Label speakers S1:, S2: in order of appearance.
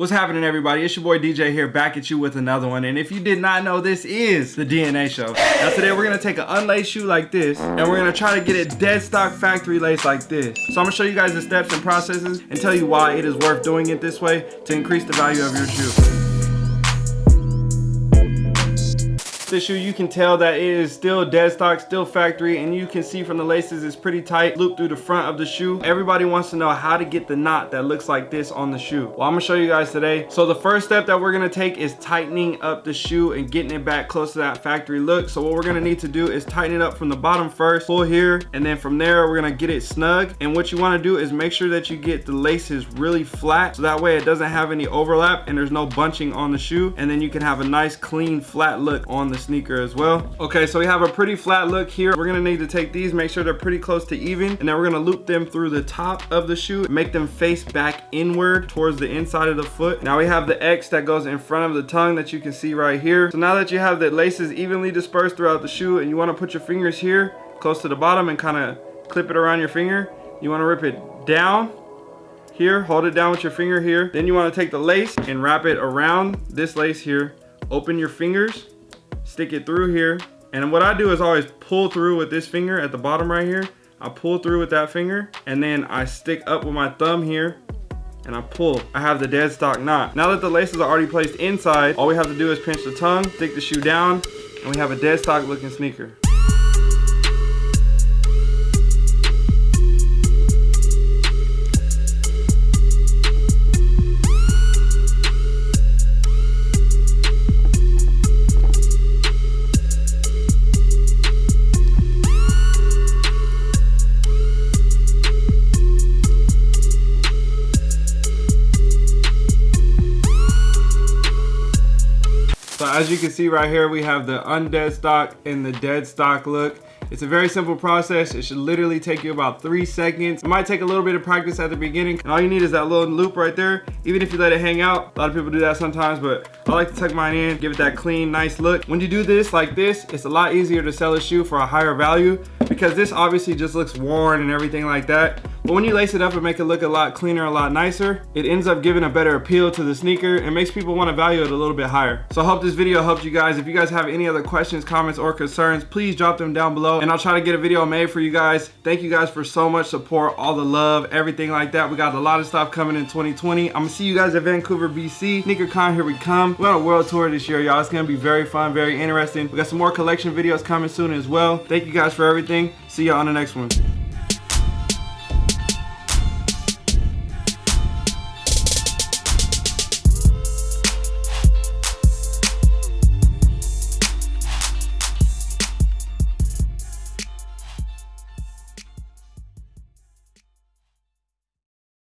S1: What's happening everybody? It's your boy DJ here back at you with another one. And if you did not know, this is the DNA show. Now today we're gonna take an unlaced shoe like this and we're gonna try to get it dead stock factory lace like this. So I'm gonna show you guys the steps and processes and tell you why it is worth doing it this way to increase the value of your shoe. This shoe you can tell that it is still dead stock still factory and you can see from the laces it's pretty tight loop through the front of the shoe. Everybody wants to know how to get the knot that looks like this on the shoe. Well i'm gonna show you guys today. So the first step that we're gonna take is tightening up the shoe and getting it back close to that factory look. So what we're gonna need to do is tighten it up from the bottom first pull here and then from there we're gonna get it snug. And what you want to do is make sure that you get the laces really flat so that way it doesn't have any overlap and there's no bunching on the shoe. And then you can have a nice clean flat look on the sneaker as well. Okay, so we have a pretty flat look here. We're gonna need to take these, make sure they're pretty close to even, and then we're gonna loop them through the top of the shoe, make them face back inward towards the inside of the foot. Now we have the X that goes in front of the tongue that you can see right here. So now that you have the laces evenly dispersed throughout the shoe and you wanna put your fingers here, close to the bottom and kinda clip it around your finger, you wanna rip it down here hold it down with your finger here then you want to take the lace and wrap it around this lace here open your fingers stick it through here. And what I do is always pull through with this finger at the bottom right here. I pull through with that finger and then I stick up with my thumb here and I pull. I have the dead stock knot. Now that the laces are already placed inside, all we have to do is pinch the tongue, stick the shoe down, and we have a dead stock looking sneaker. So as you can see right here, we have the undead stock and the dead stock look. It's a very simple process. It should literally take you about three seconds. It might take a little bit of practice at the beginning. And all you need is that little loop right there. Even if you let it hang out, a lot of people do that sometimes, but I like to tuck mine in, give it that clean, nice look. When you do this like this, it's a lot easier to sell a shoe for a higher value because this obviously just looks worn and everything like that. But when you lace it up and make it look a lot cleaner, a lot nicer, it ends up giving a better appeal to the sneaker and makes people want to value it a little bit higher. So I hope this video helped you guys. If you guys have any other questions, comments, or concerns, please drop them down below and I'll try to get a video made for you guys. Thank you guys for so much support, all the love, everything like that. We got a lot of stuff coming in 2020. I'm see you guys at Vancouver, BC. SneakerCon, here we come. We're on a world tour this year, y'all. It's gonna be very fun, very interesting. We got some more collection videos coming soon as well. Thank you guys for everything. See y'all on the next one.